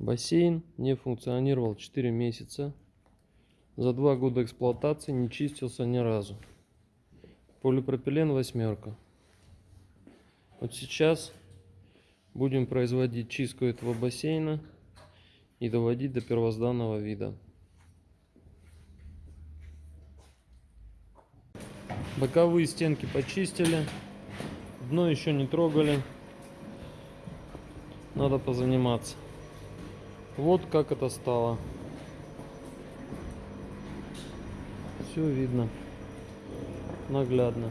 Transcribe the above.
Бассейн не функционировал 4 месяца. За два года эксплуатации не чистился ни разу. Полипропилен восьмерка. Вот сейчас будем производить чистку этого бассейна и доводить до первозданного вида. Боковые стенки почистили. Дно еще не трогали. Надо позаниматься. Вот как это стало. Все видно наглядно.